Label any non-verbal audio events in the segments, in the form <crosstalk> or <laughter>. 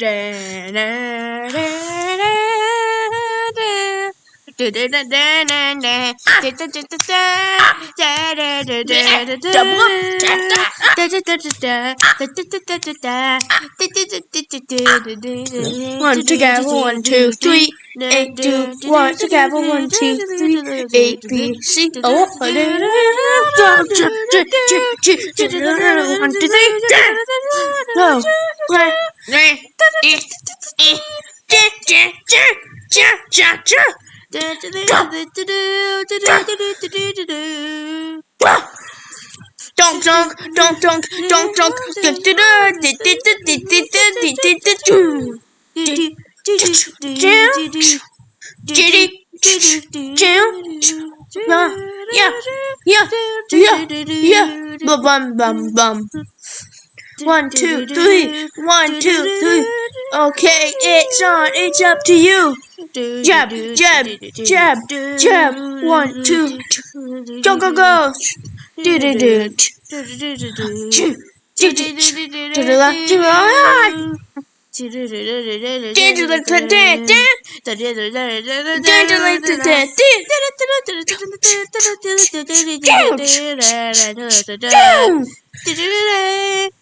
Da-na-na-na. One together, one, two, three. Eight, two, one together, one, two, three. A, B, C, O, one, two, three. Go. Donk donk donk donk donk donk. Yeah, yeah, yeah, yeah, yeah. Bum bum bum bum. One, two, three. One, two, three. Okay, it's on. It's up to you. Jab, jab, jab, jab. One, two. Go, go, go. Do, do, do. Choo, choo, choo, choo. To the left, to the right. Dance like the dance, dance like the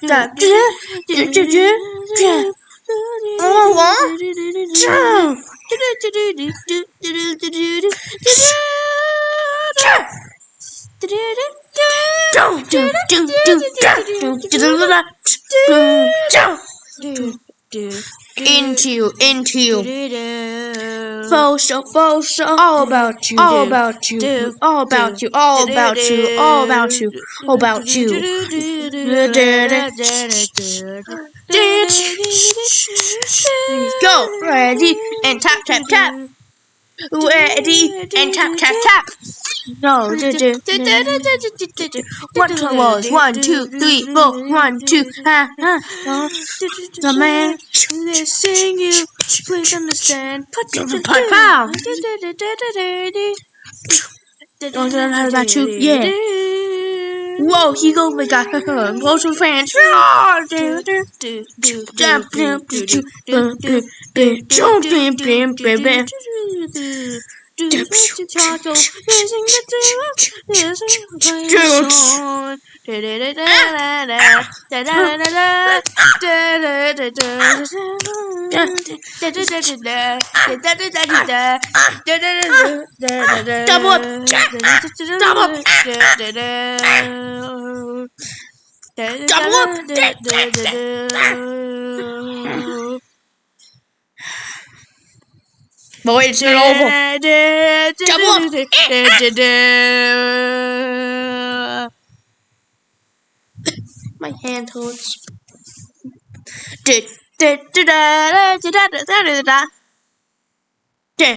Da da da da da da. Oh what? Into you, into you. Faux oh, show. Oh, all about you, all about you, all about you, all about you, all about you, all about you. Go, ready, and tap, tap, tap. Ready, and tap, tap, tap. No, One, two, was one, two, three, four, one, two, ha, ha. The man. Listen, you please understand. Put Go to pipe out. Oh, then how about you? Yeah. Whoa, he go my god. Close to fans. 准备去操纵我比他们都还要操纵我欲乘风破浪那又怎样 But wait, it's not over. Jump up! My hand hurts. <laughs>